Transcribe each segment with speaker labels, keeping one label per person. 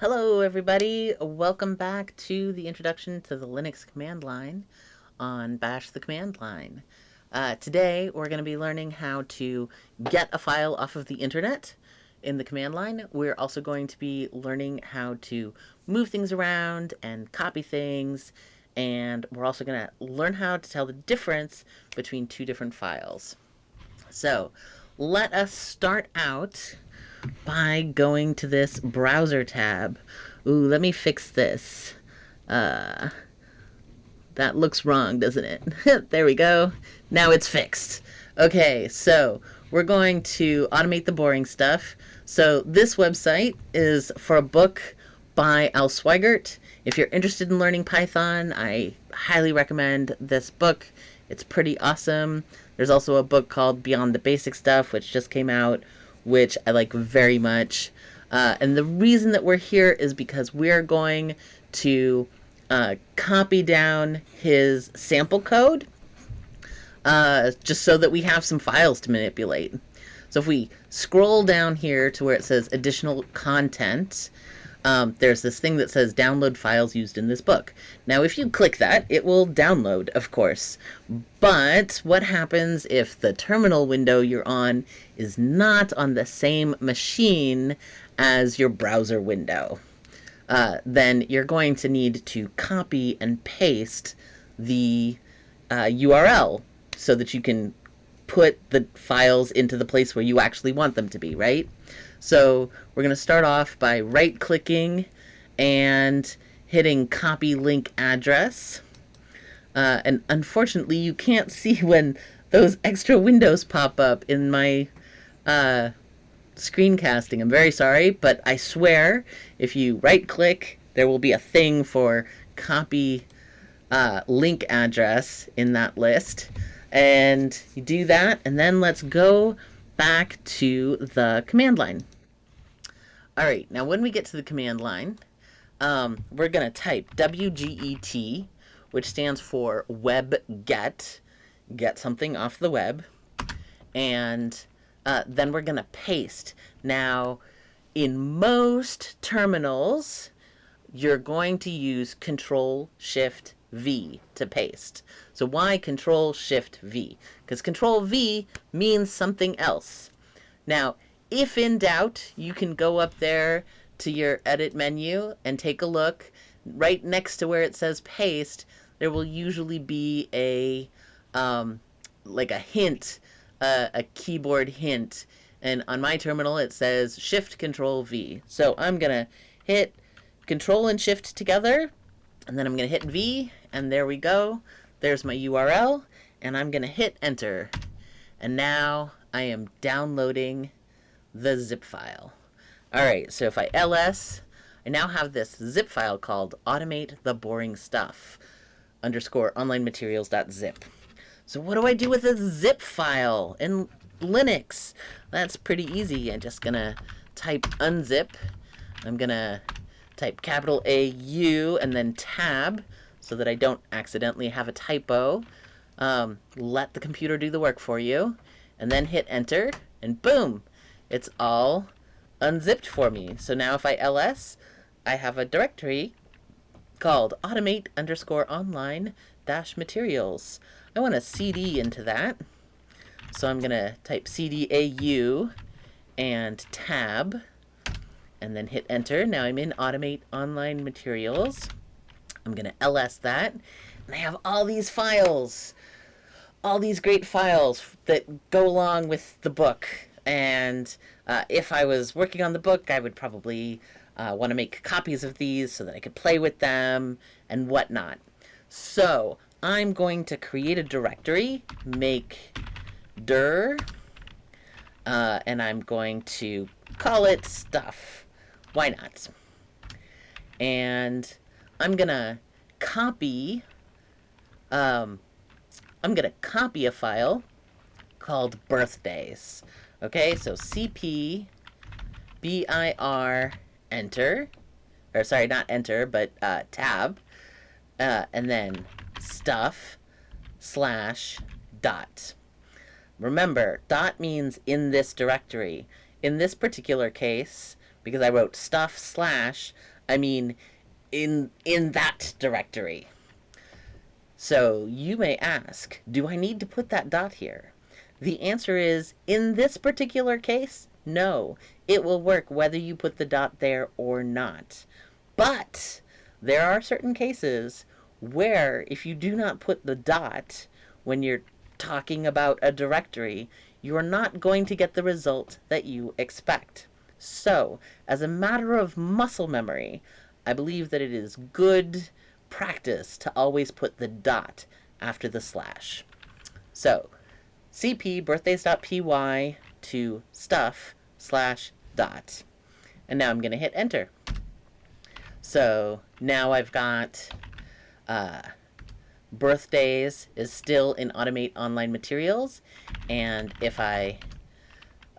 Speaker 1: Hello everybody, welcome back to the introduction to the Linux command line on Bash the command line. Uh, today we're going to be learning how to get a file off of the internet in the command line. We're also going to be learning how to move things around and copy things and we're also going to learn how to tell the difference between two different files. So let us start out by going to this browser tab. Ooh, let me fix this. Uh, that looks wrong, doesn't it? there we go. Now it's fixed. Okay, so we're going to automate the boring stuff. So this website is for a book by Al Sweigart. If you're interested in learning Python, I highly recommend this book. It's pretty awesome. There's also a book called Beyond the Basic Stuff, which just came out, which I like very much. Uh, and the reason that we're here is because we're going to uh, copy down his sample code uh, just so that we have some files to manipulate. So if we scroll down here to where it says additional content, um, there's this thing that says download files used in this book. Now, if you click that, it will download, of course. But what happens if the terminal window you're on is not on the same machine as your browser window? Uh, then you're going to need to copy and paste the uh, URL so that you can put the files into the place where you actually want them to be, right? So we're going to start off by right clicking and hitting copy link address. Uh, and unfortunately, you can't see when those extra windows pop up in my uh, screencasting. I'm very sorry, but I swear if you right click, there will be a thing for copy uh, link address in that list. And you do that, and then let's go back to the command line. All right, now when we get to the command line, um, we're going to type WGET, which stands for web get, get something off the web, and uh, then we're going to paste. Now, in most terminals, you're going to use Control Shift V to paste. So why Control Shift V? Because Control V means something else. Now, if in doubt, you can go up there to your edit menu and take a look. Right next to where it says paste, there will usually be a um, like a hint, uh, a keyboard hint. And on my terminal, it says Shift Control V. So I'm gonna hit Control and Shift together, and then I'm gonna hit V, and there we go. There's my URL, and I'm gonna hit Enter. And now I am downloading the zip file. All right, so if I ls, I now have this zip file called automate the boring stuff underscore online materials.zip. So what do I do with a zip file in Linux? That's pretty easy. I'm just gonna type unzip. I'm gonna type capital A U and then tab so that I don't accidentally have a typo. Um, let the computer do the work for you and then hit enter and boom, it's all unzipped for me. So now if I ls, I have a directory called automate underscore online dash materials. I want a cd into that. So I'm going to type cdau and tab and then hit enter. Now I'm in automate online materials. I'm going to ls that and I have all these files all these great files that go along with the book and uh, if I was working on the book, I would probably uh, want to make copies of these so that I could play with them and whatnot. So I'm going to create a directory, make dir, uh, and I'm going to call it stuff. Why not? And I'm going to copy, um, I'm to copy a file called birthdays. Okay, so CP BIR enter, or sorry, not enter, but uh, tab, uh, and then stuff slash dot. Remember, dot means in this directory. In this particular case, because I wrote stuff slash, I mean in in that directory. So you may ask, do I need to put that dot here? The answer is, in this particular case, no. It will work whether you put the dot there or not. But there are certain cases where if you do not put the dot when you're talking about a directory, you are not going to get the result that you expect. So, as a matter of muscle memory, I believe that it is good practice to always put the dot after the slash. So, cp birthdays.py to stuff slash dot. And now I'm going to hit enter. So now I've got uh, birthdays is still in Automate Online Materials. And if I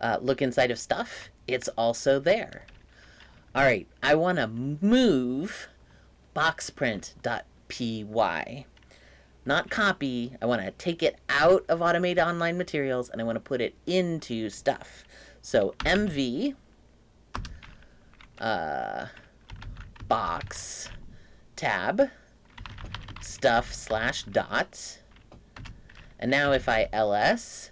Speaker 1: uh, look inside of stuff, it's also there. All right, I want to move boxprint.py. Not copy, I want to take it out of Automate Online Materials and I want to put it into stuff. So MV uh, box tab stuff slash dot. And now if I ls,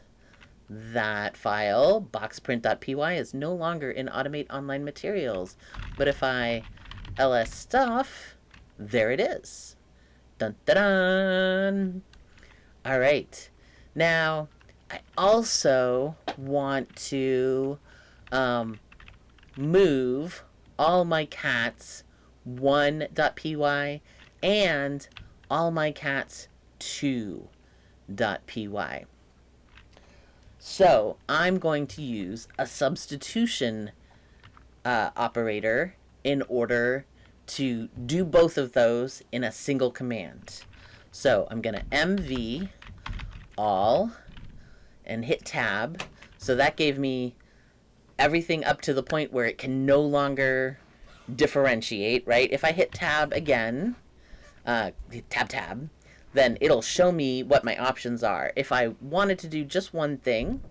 Speaker 1: that file, boxprint.py, is no longer in Automate Online Materials. But if I ls stuff, there it is. Dun dun dun. All right. Now, I also want to um, move all my cats 1.py and all my cats 2.py. So I'm going to use a substitution uh, operator in order to do both of those in a single command. So I'm going to mv all and hit tab. So that gave me everything up to the point where it can no longer differentiate, right? If I hit tab again, uh, tab tab, then it'll show me what my options are. If I wanted to do just one thing,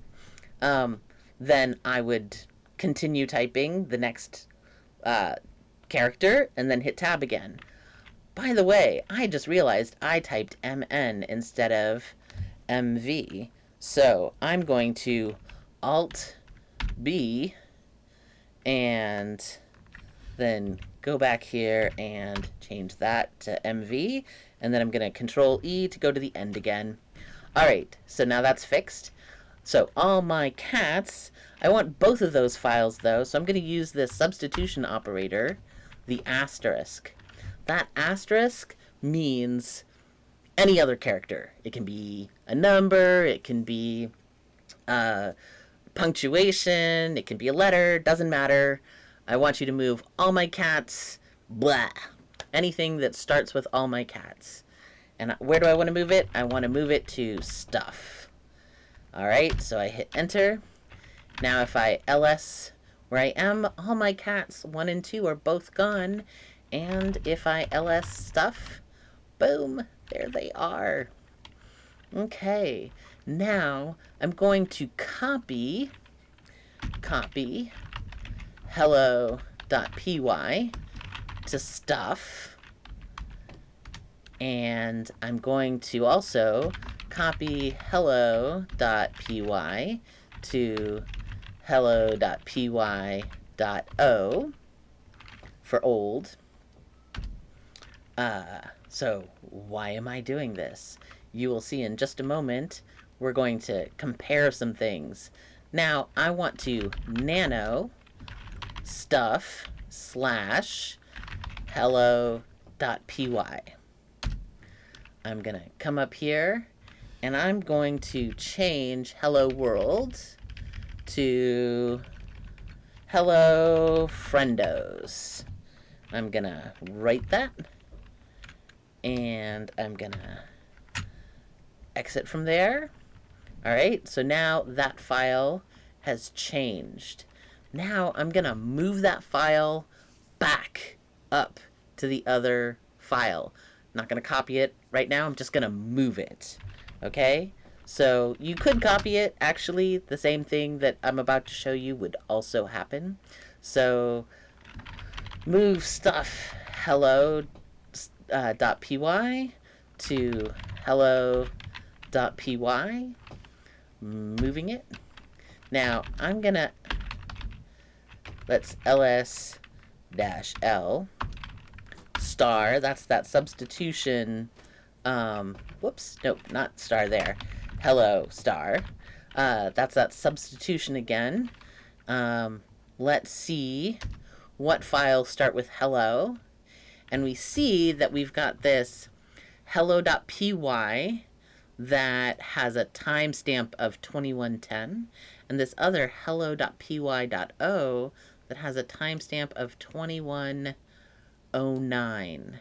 Speaker 1: um, then I would continue typing the next uh, character and then hit tab again. By the way, I just realized I typed MN instead of MV. So I'm going to Alt B and then go back here and change that to MV. And then I'm going to Control E to go to the end again. All right, so now that's fixed. So all my cats, I want both of those files though, so I'm going to use this substitution operator, the asterisk. That asterisk means any other character. It can be a number, it can be uh, punctuation, it can be a letter, doesn't matter. I want you to move all my cats, blah. Anything that starts with all my cats. And where do I want to move it? I want to move it to stuff. Alright, so I hit enter. Now if I ls where I am, all my cats, 1 and 2, are both gone. And if I ls stuff, boom, there they are. Okay, now I'm going to copy, copy hello.py to stuff. And I'm going to also copy hello.py to hello.py.o for old. Uh, so why am I doing this? You will see in just a moment. We're going to compare some things. Now, I want to nano stuff slash hello.py. I'm going to come up here and I'm going to change hello world to hello friendos. I'm going to write that and I'm going to exit from there. All right, so now that file has changed. Now I'm going to move that file back up to the other file. I'm not going to copy it right now. I'm just going to move it. Okay? So you could copy it. Actually, the same thing that I'm about to show you would also happen. So move stuff hello uh, dot py to hello dot py moving it now I'm gonna let's ls dash l. Star that's that substitution um, whoops nope not star there. Hello star. Uh, that's that substitution again. Um, let's see what files start with hello. And we see that we've got this hello.py that has a timestamp of 2110 and this other hello.py.o that has a timestamp of 2109.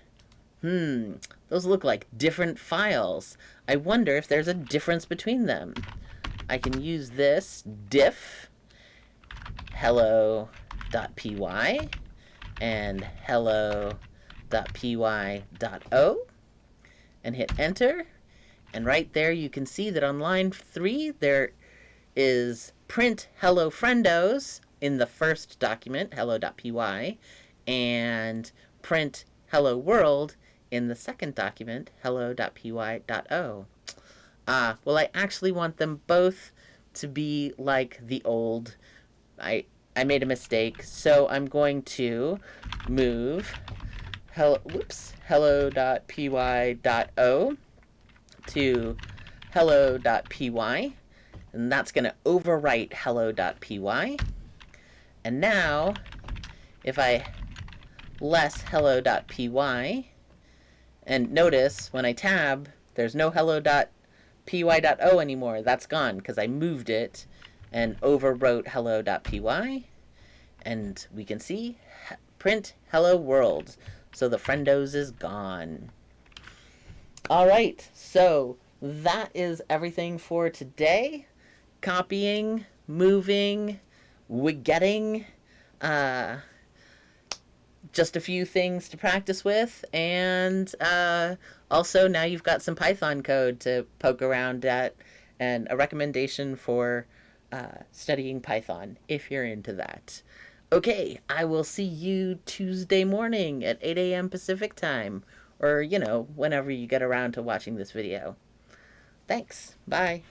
Speaker 1: Hmm, those look like different files. I wonder if there's a difference between them. I can use this diff hello.py and hello.py.o and hit enter. And right there you can see that on line 3 there is print hello friendos in the first document, hello.py, and print hello world in the second document, hello.py.o. Ah, uh, well I actually want them both to be like the old I I made a mistake, so I'm going to move hello whoops hello.py.o to hello.py and that's going to overwrite hello.py and now if I less hello.py and notice when I tab there's no hello.py.o anymore. That's gone because I moved it and overwrote hello.py and we can see print hello world. So the friendos is gone. All right so that is everything for today. Copying moving wigetting uh just a few things to practice with and uh, also now you've got some python code to poke around at and a recommendation for uh, studying Python if you're into that. Okay, I will see you Tuesday morning at 8 a.m. Pacific time, or, you know, whenever you get around to watching this video. Thanks. Bye.